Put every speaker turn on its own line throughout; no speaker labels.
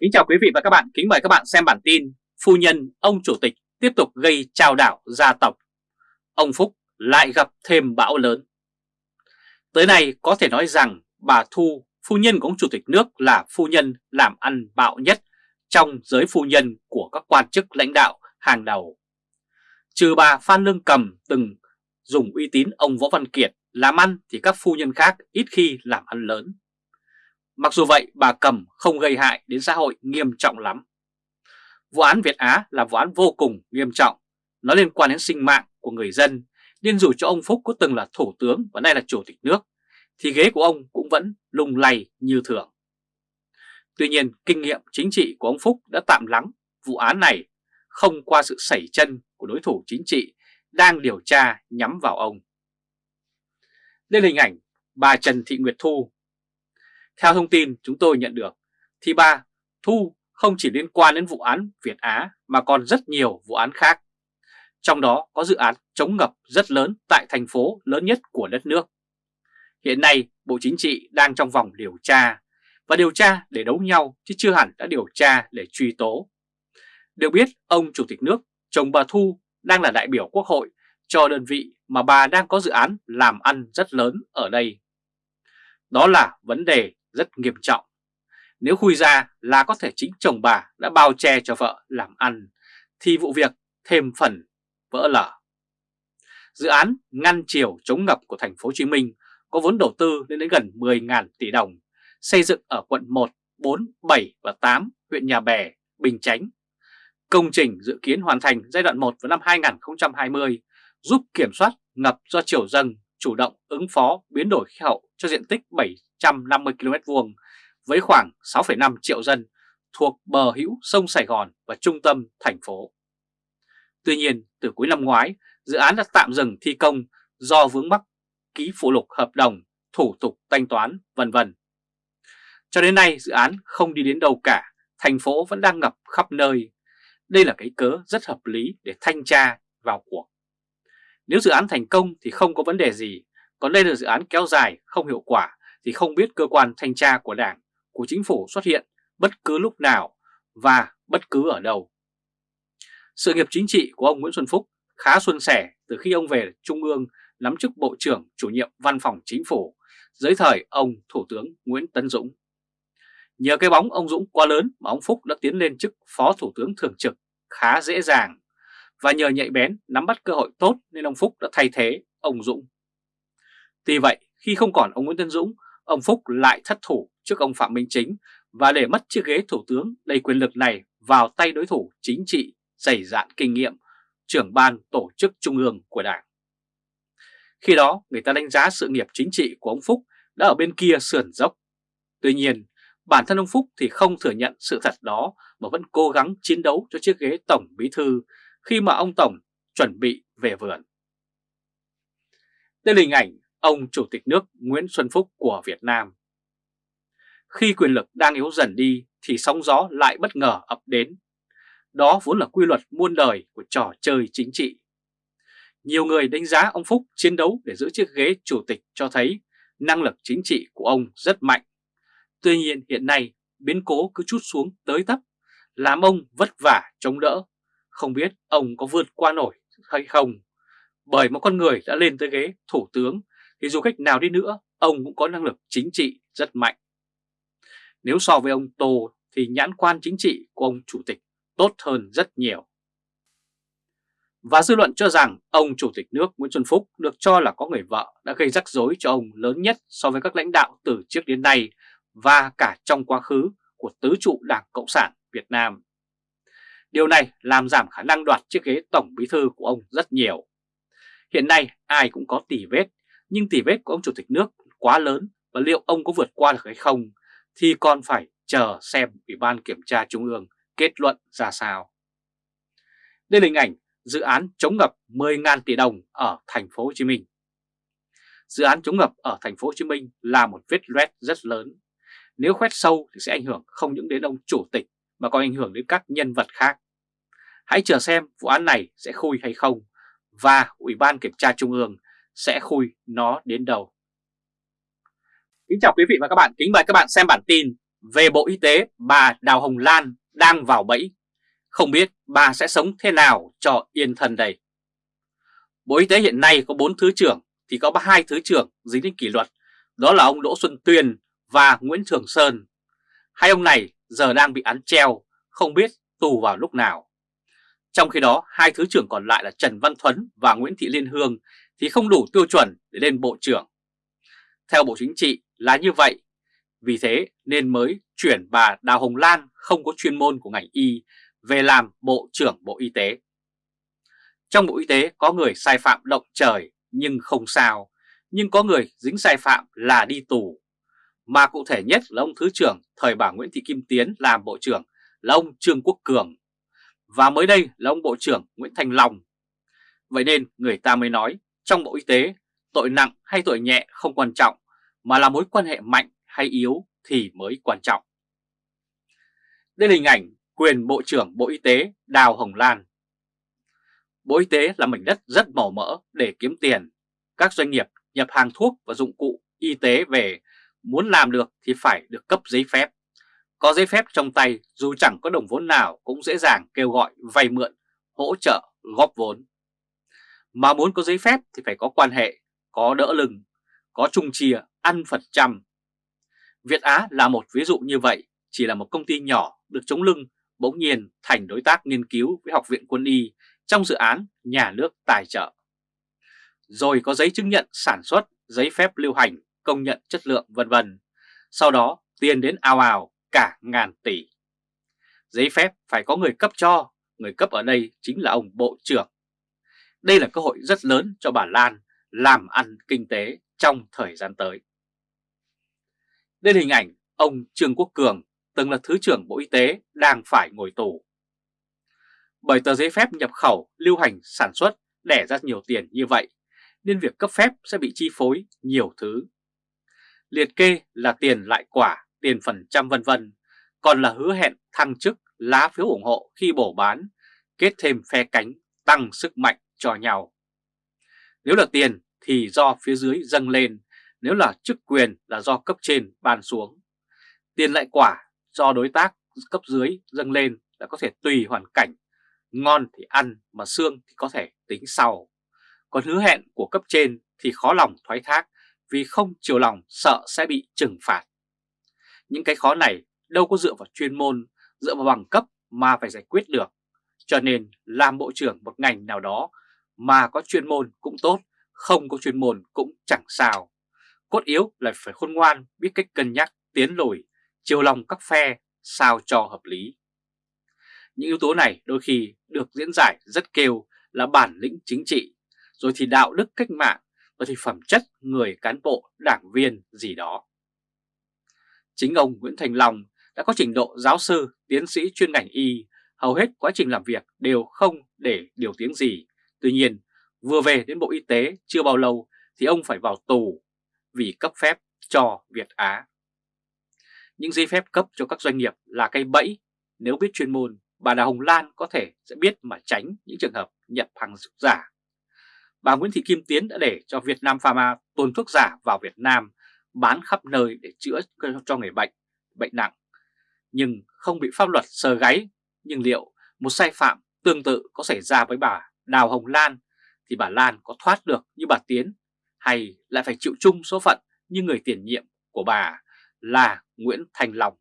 Kính chào quý vị và các bạn, kính mời các bạn xem bản tin Phu nhân ông chủ tịch tiếp tục gây trao đảo gia tộc Ông Phúc lại gặp thêm bão lớn Tới nay có thể nói rằng bà Thu, phu nhân của ông chủ tịch nước là phu nhân làm ăn bạo nhất trong giới phu nhân của các quan chức lãnh đạo hàng đầu. Trừ bà Phan Lương Cầm từng dùng uy tín ông Võ Văn Kiệt làm ăn thì các phu nhân khác ít khi làm ăn lớn. Mặc dù vậy bà Cầm không gây hại đến xã hội nghiêm trọng lắm. Vụ án Việt Á là vụ án vô cùng nghiêm trọng, nó liên quan đến sinh mạng của người dân, nên dù cho ông Phúc có từng là thủ tướng và nay là chủ tịch nước, thì ghế của ông cũng vẫn lung lay như thường. Tuy nhiên, kinh nghiệm chính trị của ông Phúc đã tạm lắng vụ án này không qua sự sẩy chân của đối thủ chính trị đang điều tra nhắm vào ông. Đây là hình ảnh bà Trần Thị Nguyệt Thu. Theo thông tin chúng tôi nhận được, thì bà Thu không chỉ liên quan đến vụ án Việt Á mà còn rất nhiều vụ án khác. Trong đó có dự án chống ngập rất lớn tại thành phố lớn nhất của đất nước. Hiện nay Bộ Chính trị đang trong vòng điều tra và điều tra để đấu nhau chứ chưa hẳn đã điều tra để truy tố. Được biết ông Chủ tịch nước, chồng bà Thu đang là đại biểu quốc hội cho đơn vị mà bà đang có dự án làm ăn rất lớn ở đây. Đó là vấn đề rất nghiêm trọng. Nếu khui ra là có thể chính chồng bà đã bao che cho vợ làm ăn, thì vụ việc thêm phần vỡ lở. Dự án ngăn chiều chống ngập của thành phố Hồ Chí Minh có vốn đầu tư lên đến gần 10.000 tỷ đồng, xây dựng ở quận 1, 4, 7 và 8 huyện Nhà Bè, Bình Chánh. Công trình dự kiến hoàn thành giai đoạn 1 vào năm 2020, giúp kiểm soát ngập do chiều dâng, chủ động ứng phó biến đổi khí hậu cho diện tích 750 km vuông với khoảng 6,5 triệu dân thuộc bờ hữu sông Sài Gòn và trung tâm thành phố. Tuy nhiên, từ cuối năm ngoái, dự án đã tạm dừng thi công do vướng mắc ký phụ lục hợp đồng, thủ tục thanh toán, vân vân. Cho đến nay dự án không đi đến đâu cả, thành phố vẫn đang ngập khắp nơi. Đây là cái cớ rất hợp lý để thanh tra vào cuộc. Nếu dự án thành công thì không có vấn đề gì, còn đây là dự án kéo dài không hiệu quả thì không biết cơ quan thanh tra của Đảng, của Chính phủ xuất hiện bất cứ lúc nào và bất cứ ở đâu. Sự nghiệp chính trị của ông Nguyễn Xuân Phúc khá xuân sẻ từ khi ông về Trung ương nắm chức Bộ trưởng chủ nhiệm Văn phòng Chính phủ dưới thời ông Thủ tướng Nguyễn Tấn Dũng. Nhờ cái bóng ông Dũng quá lớn mà ông Phúc đã tiến lên chức Phó Thủ tướng Thường trực khá dễ dàng và nhờ nhạy bén nắm bắt cơ hội tốt nên ông Phúc đã thay thế ông Dũng. Tuy vậy, khi không còn ông Nguyễn Tân Dũng, ông Phúc lại thất thủ trước ông Phạm Minh Chính và để mất chiếc ghế thủ tướng đầy quyền lực này vào tay đối thủ chính trị dày dạn kinh nghiệm, trưởng ban tổ chức trung ương của Đảng. Khi đó, người ta đánh giá sự nghiệp chính trị của ông Phúc đã ở bên kia sườn dốc. Tuy nhiên, bản thân ông Phúc thì không thừa nhận sự thật đó mà vẫn cố gắng chiến đấu cho chiếc ghế Tổng Bí Thư khi mà ông Tổng chuẩn bị về vườn. Đây là hình ảnh ông Chủ tịch nước Nguyễn Xuân Phúc của Việt Nam. Khi quyền lực đang yếu dần đi thì sóng gió lại bất ngờ ập đến. Đó vốn là quy luật muôn đời của trò chơi chính trị. Nhiều người đánh giá ông Phúc chiến đấu để giữ chiếc ghế chủ tịch cho thấy năng lực chính trị của ông rất mạnh. Tuy nhiên hiện nay biến cố cứ chút xuống tới tấp, làm ông vất vả chống đỡ không biết ông có vượt qua nổi hay không. Bởi một con người đã lên tới ghế thủ tướng thì dù cách nào đi nữa, ông cũng có năng lực chính trị rất mạnh. Nếu so với ông Tô thì nhãn quan chính trị của ông chủ tịch tốt hơn rất nhiều. Và dư luận cho rằng ông Chủ tịch nước Nguyễn Xuân Phúc được cho là có người vợ đã gây rắc rối cho ông lớn nhất so với các lãnh đạo từ trước đến nay và cả trong quá khứ của tứ trụ Đảng Cộng sản Việt Nam. Điều này làm giảm khả năng đoạt chiếc ghế tổng bí thư của ông rất nhiều. Hiện nay ai cũng có tỷ vết, nhưng tỷ vết của ông chủ tịch nước quá lớn và liệu ông có vượt qua được hay không thì còn phải chờ xem Ủy ban Kiểm tra Trung ương kết luận ra sao. Đây là hình ảnh dự án chống ngập 10.000 tỷ đồng ở thành phố Hồ Chí Minh. Dự án chống ngập ở thành phố Hồ Chí Minh là một vết loét rất lớn. Nếu khoét sâu thì sẽ ảnh hưởng không những đến ông chủ tịch mà còn ảnh hưởng đến các nhân vật khác. Hãy chờ xem vụ án này sẽ khui hay không và Ủy ban Kiểm tra Trung ương sẽ khui nó đến đâu. Kính chào quý vị và các bạn, kính mời các bạn xem bản tin Về Bộ Y tế, bà Đào Hồng Lan đang vào bẫy. Không biết bà sẽ sống thế nào cho yên thân đây. Bộ Y tế hiện nay có 4 thứ trưởng thì có hai thứ trưởng dính đến kỷ luật. Đó là ông Đỗ Xuân Tuyền và Nguyễn Trường Sơn. Hai ông này giờ đang bị án treo, không biết tù vào lúc nào. Trong khi đó, hai thứ trưởng còn lại là Trần Văn Thuấn và Nguyễn Thị Liên Hương thì không đủ tiêu chuẩn để lên Bộ trưởng. Theo Bộ Chính trị là như vậy, vì thế nên mới chuyển bà Đào Hồng Lan không có chuyên môn của ngành y về làm Bộ trưởng Bộ Y tế. Trong Bộ Y tế có người sai phạm động trời nhưng không sao, nhưng có người dính sai phạm là đi tù. Mà cụ thể nhất là ông Thứ trưởng thời bà Nguyễn Thị Kim Tiến làm Bộ trưởng là ông Trương Quốc Cường. Và mới đây là ông Bộ trưởng Nguyễn Thành Long. Vậy nên người ta mới nói, trong Bộ Y tế, tội nặng hay tội nhẹ không quan trọng, mà là mối quan hệ mạnh hay yếu thì mới quan trọng. Đây là hình ảnh quyền Bộ trưởng Bộ Y tế Đào Hồng Lan. Bộ Y tế là mảnh đất rất màu mỡ để kiếm tiền. Các doanh nghiệp nhập hàng thuốc và dụng cụ y tế về, muốn làm được thì phải được cấp giấy phép. Có giấy phép trong tay dù chẳng có đồng vốn nào cũng dễ dàng kêu gọi vay mượn, hỗ trợ, góp vốn. Mà muốn có giấy phép thì phải có quan hệ, có đỡ lưng, có chung chia, ăn phần trăm. Việt Á là một ví dụ như vậy, chỉ là một công ty nhỏ được chống lưng, bỗng nhiên thành đối tác nghiên cứu với Học viện Quân y trong dự án nhà nước tài trợ. Rồi có giấy chứng nhận sản xuất, giấy phép lưu hành, công nhận chất lượng vân vân. Sau đó tiền đến ào ào cả ngàn tỷ. Giấy phép phải có người cấp cho, người cấp ở đây chính là ông Bộ trưởng. Đây là cơ hội rất lớn cho bà Lan làm ăn kinh tế trong thời gian tới. Đây là hình ảnh ông Trương Quốc Cường, từng là Thứ trưởng Bộ Y tế, đang phải ngồi tù. Bởi tờ giấy phép nhập khẩu, lưu hành, sản xuất đẻ ra nhiều tiền như vậy, nên việc cấp phép sẽ bị chi phối nhiều thứ. Liệt kê là tiền lại quả, tiền phần trăm vân vân, còn là hứa hẹn thăng chức, lá phiếu ủng hộ khi bổ bán, kết thêm phe cánh, tăng sức mạnh cho nhau. Nếu là tiền thì do phía dưới dâng lên, nếu là chức quyền là do cấp trên ban xuống. Tiền lại quả do đối tác cấp dưới dâng lên là có thể tùy hoàn cảnh, ngon thì ăn mà xương thì có thể tính sau. Còn hứa hẹn của cấp trên thì khó lòng thoái thác vì không chiều lòng sợ sẽ bị trừng phạt. Những cái khó này đâu có dựa vào chuyên môn, dựa vào bằng cấp mà phải giải quyết được. Cho nên làm bộ trưởng một ngành nào đó mà có chuyên môn cũng tốt, không có chuyên môn cũng chẳng sao. Cốt yếu là phải khôn ngoan, biết cách cân nhắc, tiến lùi, chiều lòng các phe sao cho hợp lý. Những yếu tố này đôi khi được diễn giải rất kêu là bản lĩnh chính trị, rồi thì đạo đức cách mạng, rồi thì phẩm chất người cán bộ, đảng viên gì đó. Chính ông Nguyễn Thành Long đã có trình độ giáo sư, tiến sĩ chuyên ngành y, hầu hết quá trình làm việc đều không để điều tiếng gì. Tuy nhiên, vừa về đến Bộ Y tế chưa bao lâu thì ông phải vào tù vì cấp phép cho Việt Á. Những giấy phép cấp cho các doanh nghiệp là cây bẫy, nếu biết chuyên môn, bà Đào Hồng Lan có thể sẽ biết mà tránh những trường hợp nhập hàng giả. Bà Nguyễn Thị Kim Tiến đã để cho Việt Nam Pharma tuồn thuốc giả vào Việt Nam, bán khắp nơi để chữa cho người bệnh, bệnh nặng, nhưng không bị pháp luật sờ gáy. Nhưng liệu một sai phạm tương tự có xảy ra với bà Đào Hồng Lan thì bà Lan có thoát được như bà Tiến hay lại phải chịu chung số phận như người tiền nhiệm của bà là Nguyễn Thành Long.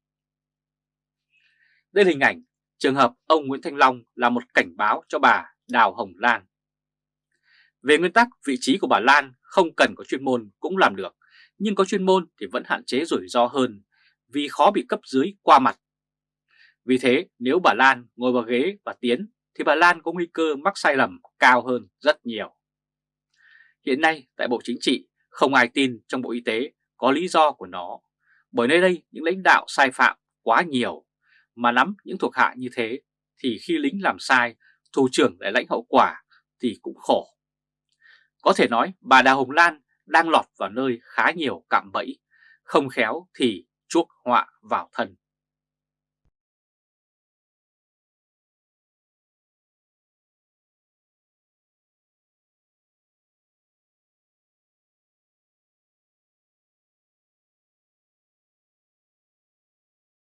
Đây là hình ảnh trường hợp ông Nguyễn Thanh Long là một cảnh báo cho bà Đào Hồng Lan. Về nguyên tắc, vị trí của bà Lan không cần có chuyên môn cũng làm được, nhưng có chuyên môn thì vẫn hạn chế rủi ro hơn vì khó bị cấp dưới qua mặt. Vì thế, nếu bà Lan ngồi vào ghế và tiến thì bà Lan có nguy cơ mắc sai lầm cao hơn rất nhiều. Hiện nay tại Bộ Chính trị không ai tin trong Bộ Y tế có lý do của nó, bởi nơi đây những lãnh đạo sai phạm quá nhiều, mà nắm những thuộc hạ như thế thì khi lính làm sai, thủ trưởng lại lãnh hậu quả thì cũng khổ. Có thể nói bà Đào Hồng Lan đang lọt vào nơi khá nhiều cạm bẫy, không khéo thì chuốc họa vào thân.